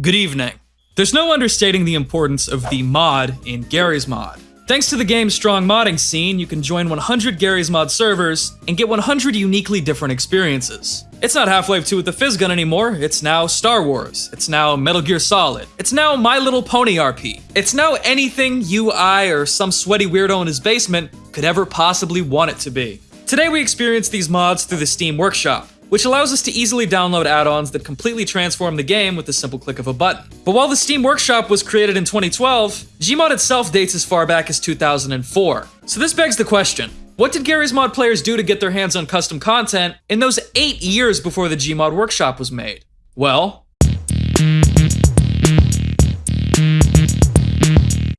Good evening. There's no understating the importance of the mod in Garry's Mod. Thanks to the game's strong modding scene, you can join 100 Garry's Mod servers and get 100 uniquely different experiences. It's not Half-Life 2 with the Phys gun anymore, it's now Star Wars, it's now Metal Gear Solid, it's now My Little Pony RP, it's now anything you, I, or some sweaty weirdo in his basement could ever possibly want it to be. Today we experience these mods through the Steam Workshop, which allows us to easily download add-ons that completely transform the game with the simple click of a button. But while the Steam Workshop was created in 2012, Gmod itself dates as far back as 2004. So this begs the question, what did Garry's Mod players do to get their hands on custom content in those 8 years before the Gmod Workshop was made? Well,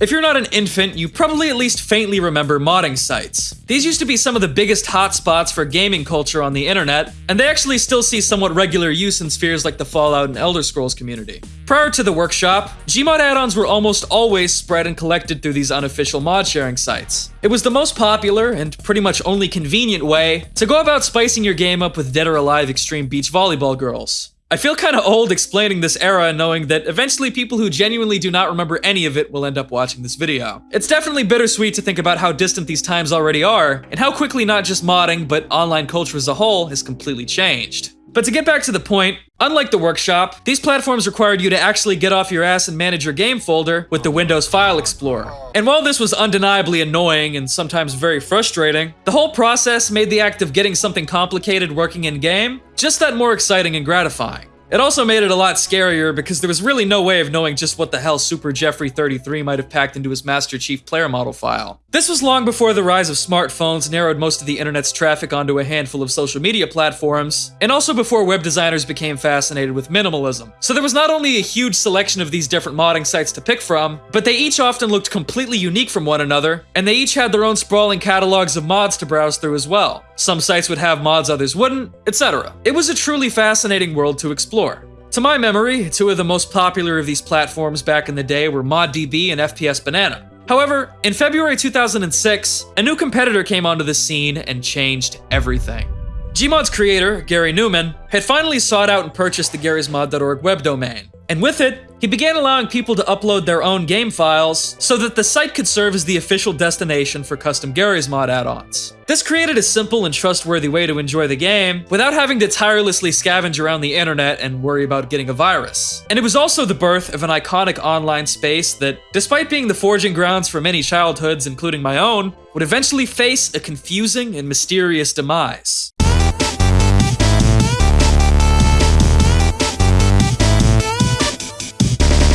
If you're not an infant, you probably at least faintly remember modding sites. These used to be some of the biggest hotspots for gaming culture on the internet, and they actually still see somewhat regular use in spheres like the Fallout and Elder Scrolls community. Prior to the workshop, Gmod add-ons were almost always spread and collected through these unofficial mod sharing sites. It was the most popular, and pretty much only convenient way, to go about spicing your game up with dead or alive extreme beach volleyball girls. I feel kind of old explaining this era knowing that eventually people who genuinely do not remember any of it will end up watching this video. It's definitely bittersweet to think about how distant these times already are, and how quickly not just modding, but online culture as a whole has completely changed. But to get back to the point, unlike the workshop, these platforms required you to actually get off your ass and manage your game folder with the Windows File Explorer. And while this was undeniably annoying and sometimes very frustrating, the whole process made the act of getting something complicated working in-game just that more exciting and gratifying. It also made it a lot scarier because there was really no way of knowing just what the hell Super Jeffrey 33 might have packed into his Master Chief player model file. This was long before the rise of smartphones narrowed most of the internet's traffic onto a handful of social media platforms, and also before web designers became fascinated with minimalism. So there was not only a huge selection of these different modding sites to pick from, but they each often looked completely unique from one another, and they each had their own sprawling catalogs of mods to browse through as well. Some sites would have mods others wouldn't, etc. It was a truly fascinating world to explore. To my memory, two of the most popular of these platforms back in the day were ModDB and FPS Banana. However, in February 2006, a new competitor came onto the scene and changed everything. Gmod's creator, Garry Newman, had finally sought out and purchased the garrysmod.org web domain. And with it, he began allowing people to upload their own game files so that the site could serve as the official destination for custom Garry's Mod add-ons. This created a simple and trustworthy way to enjoy the game without having to tirelessly scavenge around the internet and worry about getting a virus. And it was also the birth of an iconic online space that, despite being the forging grounds for many childhoods, including my own, would eventually face a confusing and mysterious demise.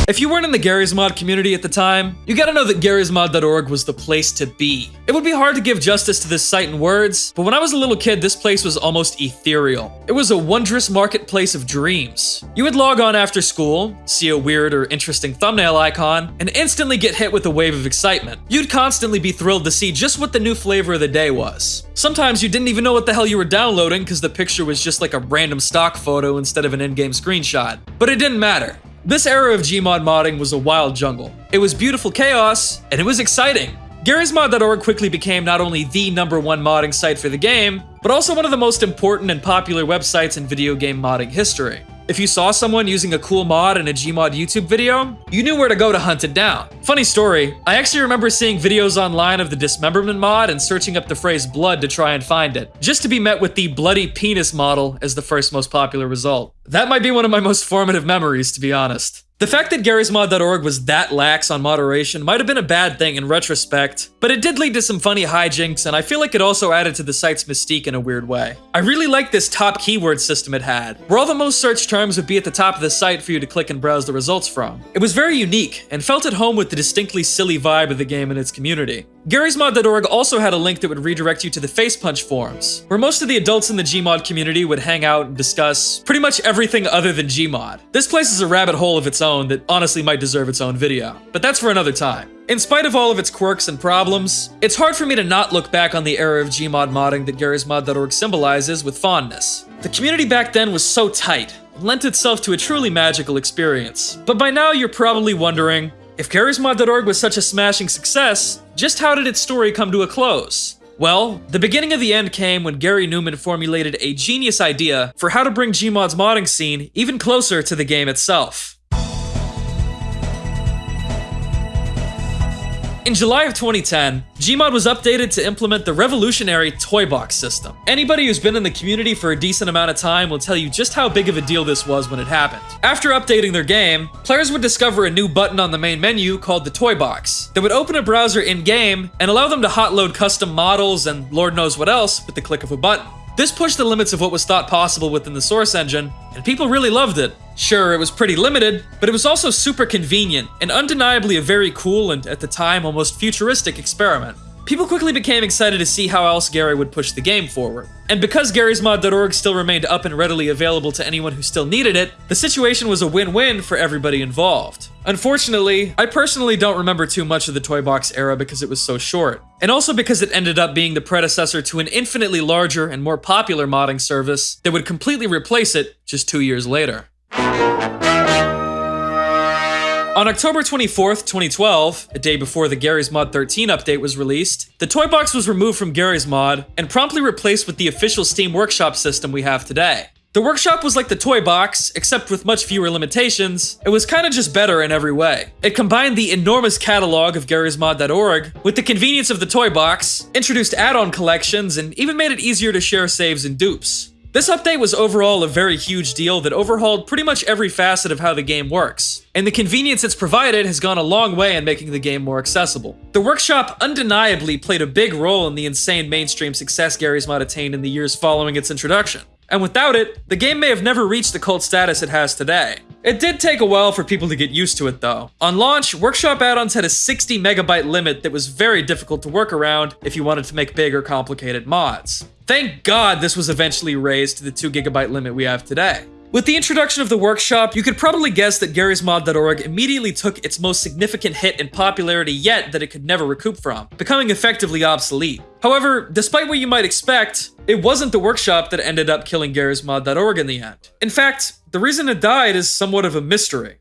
If you weren't in the Garry's Mod community at the time, you gotta know that garrysmod.org was the place to be. It would be hard to give justice to this site in words, but when I was a little kid, this place was almost ethereal. It was a wondrous marketplace of dreams. You would log on after school, see a weird or interesting thumbnail icon, and instantly get hit with a wave of excitement. You'd constantly be thrilled to see just what the new flavor of the day was. Sometimes you didn't even know what the hell you were downloading because the picture was just like a random stock photo instead of an in-game screenshot. But it didn't matter. This era of Gmod modding was a wild jungle. It was beautiful chaos, and it was exciting. Garry'sMod.org quickly became not only the number one modding site for the game, but also one of the most important and popular websites in video game modding history. If you saw someone using a cool mod in a Gmod YouTube video, you knew where to go to hunt it down. Funny story, I actually remember seeing videos online of the Dismemberment mod and searching up the phrase blood to try and find it, just to be met with the bloody penis model as the first most popular result. That might be one of my most formative memories, to be honest. The fact that GarrysMod.org was that lax on moderation might have been a bad thing in retrospect, but it did lead to some funny hijinks, and I feel like it also added to the site's mystique in a weird way. I really liked this top keyword system it had, where all the most searched terms would be at the top of the site for you to click and browse the results from. It was very unique, and felt at home with the distinctly silly vibe of the game and its community. Garry'sMod.org also had a link that would redirect you to the Facepunch forums, where most of the adults in the Gmod community would hang out and discuss pretty much everything other than Gmod. This place is a rabbit hole of its own that honestly might deserve its own video, but that's for another time. In spite of all of its quirks and problems, it's hard for me to not look back on the era of Gmod modding that Garry'sMod.org symbolizes with fondness. The community back then was so tight, lent itself to a truly magical experience. But by now you're probably wondering, if Garry'sMod.org was such a smashing success, just how did its story come to a close? Well, the beginning of the end came when Garry Newman formulated a genius idea for how to bring Gmod's modding scene even closer to the game itself. In July of 2010, Gmod was updated to implement the revolutionary Toy Box system. Anybody who's been in the community for a decent amount of time will tell you just how big of a deal this was when it happened. After updating their game, players would discover a new button on the main menu called the Toy Box that would open a browser in-game and allow them to hotload custom models and lord knows what else with the click of a button. This pushed the limits of what was thought possible within the Source engine, and people really loved it. Sure, it was pretty limited, but it was also super convenient, and undeniably a very cool and, at the time, almost futuristic experiment. People quickly became excited to see how else Garry would push the game forward. And because Garry'sMod.org still remained up and readily available to anyone who still needed it, the situation was a win-win for everybody involved. Unfortunately, I personally don't remember too much of the Toy Box era because it was so short. And also because it ended up being the predecessor to an infinitely larger and more popular modding service that would completely replace it just two years later. On October 24th, 2012, a day before the Garry's Mod 13 update was released, the Toy Box was removed from Garry's Mod and promptly replaced with the official Steam Workshop system we have today. The workshop was like the toy box, except with much fewer limitations. It was kinda just better in every way. It combined the enormous catalog of Garry'sMod.org with the convenience of the toy box, introduced add-on collections, and even made it easier to share saves and dupes. This update was overall a very huge deal that overhauled pretty much every facet of how the game works, and the convenience it's provided has gone a long way in making the game more accessible. The workshop undeniably played a big role in the insane mainstream success Garry's Mod attained in the years following its introduction. And without it, the game may have never reached the cult status it has today. It did take a while for people to get used to it though. On launch, Workshop add-ons had a 60 megabyte limit that was very difficult to work around if you wanted to make big or complicated mods. Thank God this was eventually raised to the 2 gigabyte limit we have today. With the introduction of the workshop, you could probably guess that Garry'sMod.org immediately took its most significant hit in popularity yet that it could never recoup from, becoming effectively obsolete. However, despite what you might expect, it wasn't the workshop that ended up killing Garry'sMod.org in the end. In fact, the reason it died is somewhat of a mystery.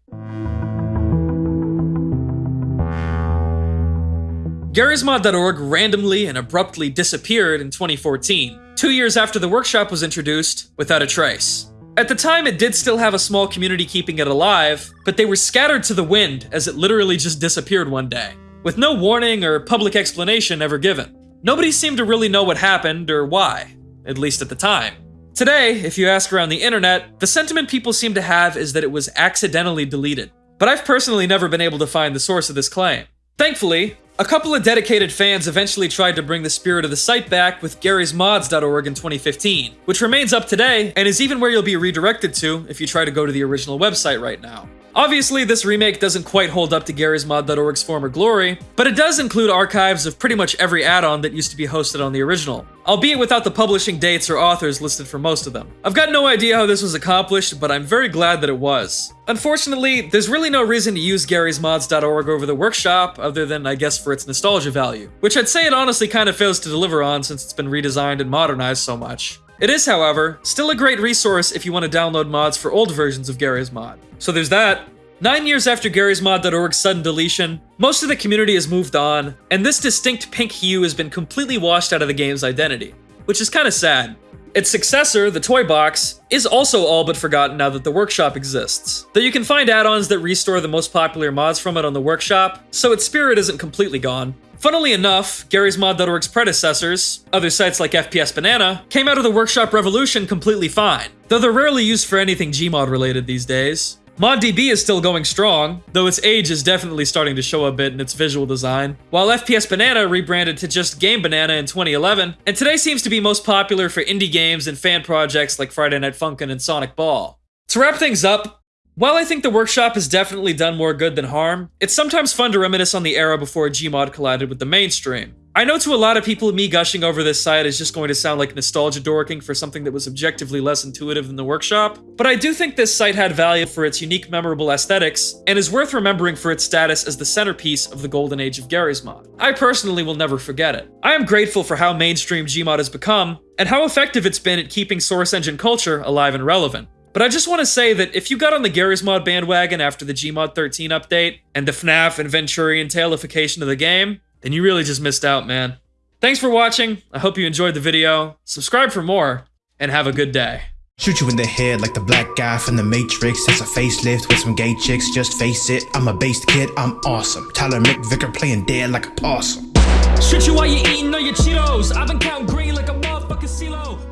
Garry'sMod.org randomly and abruptly disappeared in 2014, two years after the workshop was introduced, without a trace. At the time, it did still have a small community keeping it alive, but they were scattered to the wind as it literally just disappeared one day, with no warning or public explanation ever given. Nobody seemed to really know what happened or why, at least at the time. Today, if you ask around the internet, the sentiment people seem to have is that it was accidentally deleted. But I've personally never been able to find the source of this claim. Thankfully, a couple of dedicated fans eventually tried to bring the spirit of the site back with Garry'sMods.org in 2015, which remains up today and is even where you'll be redirected to if you try to go to the original website right now. Obviously, this remake doesn't quite hold up to Garry'sMod.org's former glory, but it does include archives of pretty much every add-on that used to be hosted on the original, albeit without the publishing dates or authors listed for most of them. I've got no idea how this was accomplished, but I'm very glad that it was. Unfortunately, there's really no reason to use Garry'sMods.org over the workshop, other than, I guess, for its nostalgia value, which I'd say it honestly kind of fails to deliver on since it's been redesigned and modernized so much. It is, however, still a great resource if you want to download mods for old versions of Garry's Mod. So there's that. Nine years after Garry'sMod.org's sudden deletion, most of the community has moved on, and this distinct pink hue has been completely washed out of the game's identity, which is kinda sad. Its successor, the Toy Box, is also all but forgotten now that the workshop exists. Though you can find add-ons that restore the most popular mods from it on the workshop, so its spirit isn't completely gone. Funnily enough, Garry'sMod.org's predecessors, other sites like FPS Banana, came out of the workshop revolution completely fine, though they're rarely used for anything Gmod related these days. ModDB is still going strong, though its age is definitely starting to show a bit in its visual design, while FPS Banana rebranded to just Game Banana in 2011, and today seems to be most popular for indie games and fan projects like Friday Night Funkin' and Sonic Ball. To wrap things up, while I think the workshop has definitely done more good than harm, it's sometimes fun to reminisce on the era before Gmod collided with the mainstream. I know to a lot of people, me gushing over this site is just going to sound like nostalgia dorking for something that was objectively less intuitive than the workshop, but I do think this site had value for its unique, memorable aesthetics, and is worth remembering for its status as the centerpiece of the golden age of Garry's Mod. I personally will never forget it. I am grateful for how mainstream Gmod has become, and how effective it's been at keeping Source Engine culture alive and relevant. But I just want to say that if you got on the Garry's Mod bandwagon after the Gmod 13 update, and the FNAF and Venturian tailification of the game, then you really just missed out, man. Thanks for watching, I hope you enjoyed the video, subscribe for more, and have a good day. Shoot you in the head like the black guy from the Matrix. That's a facelift with some gay chicks. Just face it, I'm a based kid, I'm awesome. Tyler McVicker playing dead like a possum. Shoot you while you're eating all your Cheetos. I've been counting green like a motherfucking CeeLo.